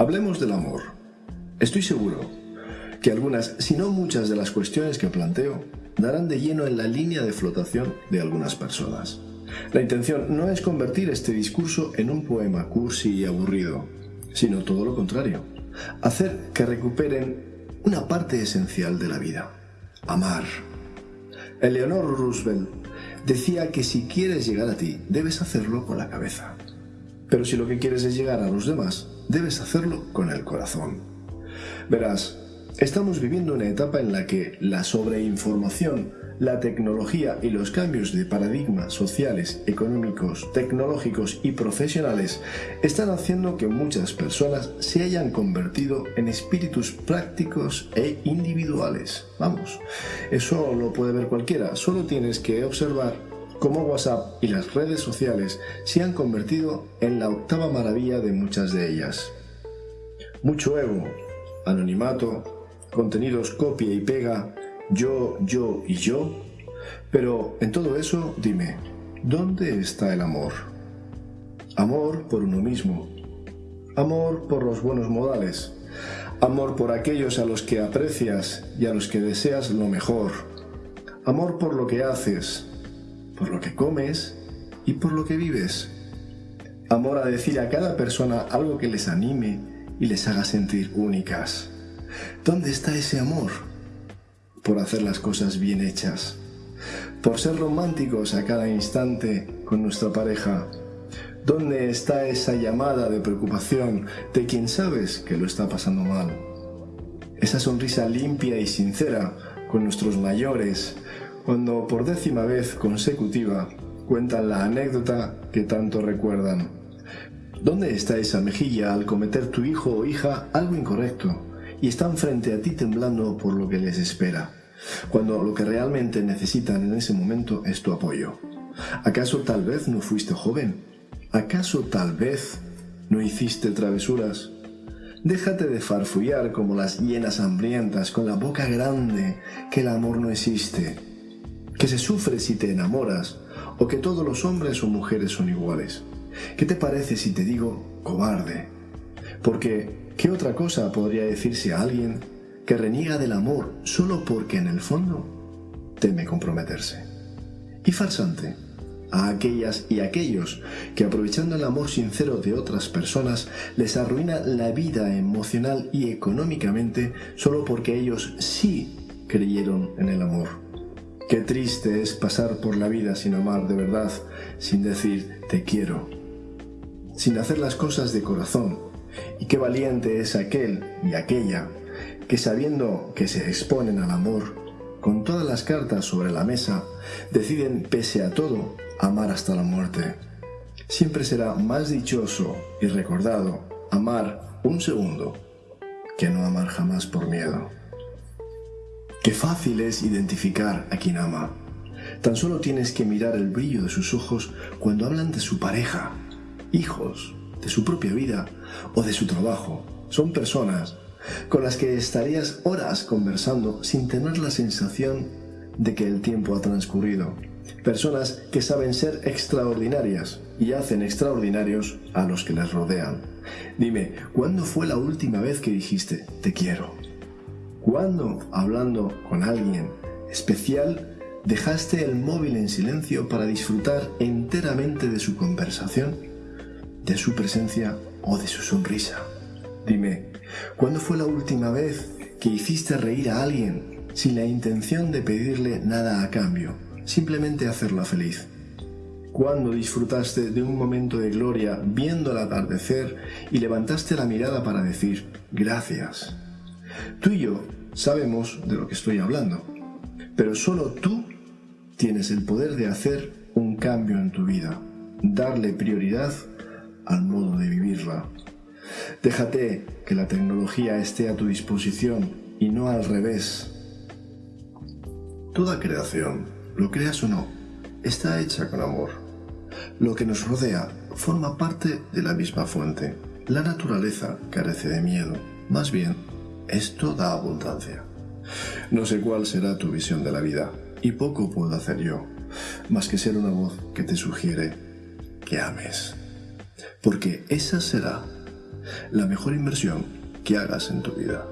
Hablemos del amor. Estoy seguro que algunas, si no muchas de las cuestiones que planteo, darán de lleno en la línea de flotación de algunas personas. La intención no es convertir este discurso en un poema cursi y aburrido, sino todo lo contrario, hacer que recuperen una parte esencial de la vida, amar. Eleanor Roosevelt decía que si quieres llegar a ti, debes hacerlo con la cabeza. Pero si lo que quieres es llegar a los demás, debes hacerlo con el corazón. Verás, estamos viviendo una etapa en la que la sobreinformación la tecnología y los cambios de paradigmas sociales, económicos, tecnológicos y profesionales están haciendo que muchas personas se hayan convertido en espíritus prácticos e individuales. Vamos, eso lo puede ver cualquiera, solo tienes que observar cómo WhatsApp y las redes sociales se han convertido en la octava maravilla de muchas de ellas. Mucho ego, anonimato, contenidos copia y pega, yo, yo y yo. Pero en todo eso, dime, ¿dónde está el amor? Amor por uno mismo, amor por los buenos modales, amor por aquellos a los que aprecias y a los que deseas lo mejor, amor por lo que haces, por lo que comes y por lo que vives, amor a decir a cada persona algo que les anime y les haga sentir únicas. ¿Dónde está ese amor? por hacer las cosas bien hechas, por ser románticos a cada instante con nuestra pareja. ¿Dónde está esa llamada de preocupación de quien sabes que lo está pasando mal? Esa sonrisa limpia y sincera con nuestros mayores cuando por décima vez consecutiva cuentan la anécdota que tanto recuerdan. ¿Dónde está esa mejilla al cometer tu hijo o hija algo incorrecto? y están frente a ti temblando por lo que les espera, cuando lo que realmente necesitan en ese momento es tu apoyo. ¿Acaso tal vez no fuiste joven? ¿Acaso tal vez no hiciste travesuras? Déjate de farfullar como las hienas hambrientas con la boca grande que el amor no existe, que se sufre si te enamoras o que todos los hombres o mujeres son iguales. ¿Qué te parece si te digo cobarde? Porque ¿Qué otra cosa podría decirse a alguien que reniega del amor solo porque en el fondo teme comprometerse? Y farsante, a aquellas y aquellos que aprovechando el amor sincero de otras personas les arruina la vida emocional y económicamente solo porque ellos sí creyeron en el amor. Qué triste es pasar por la vida sin amar de verdad, sin decir te quiero, sin hacer las cosas de corazón, y qué valiente es aquel y aquella que sabiendo que se exponen al amor, con todas las cartas sobre la mesa, deciden, pese a todo, amar hasta la muerte. Siempre será más dichoso y recordado amar un segundo que no amar jamás por miedo. Qué fácil es identificar a quien ama. Tan solo tienes que mirar el brillo de sus ojos cuando hablan de su pareja, hijos, de su propia vida o de su trabajo. Son personas con las que estarías horas conversando sin tener la sensación de que el tiempo ha transcurrido. Personas que saben ser extraordinarias y hacen extraordinarios a los que les rodean. Dime, ¿cuándo fue la última vez que dijiste te quiero? ¿Cuándo, hablando con alguien especial, dejaste el móvil en silencio para disfrutar enteramente de su conversación? de su presencia o de su sonrisa. Dime, ¿cuándo fue la última vez que hiciste reír a alguien sin la intención de pedirle nada a cambio, simplemente hacerla feliz? ¿Cuándo disfrutaste de un momento de gloria viendo el atardecer y levantaste la mirada para decir gracias? Tú y yo sabemos de lo que estoy hablando, pero solo tú tienes el poder de hacer un cambio en tu vida, darle prioridad al modo de vivirla. Déjate que la tecnología esté a tu disposición y no al revés. Toda creación, lo creas o no, está hecha con amor. Lo que nos rodea forma parte de la misma fuente. La naturaleza carece de miedo, más bien, es toda abundancia. No sé cuál será tu visión de la vida, y poco puedo hacer yo, más que ser una voz que te sugiere que ames porque esa será la mejor inversión que hagas en tu vida.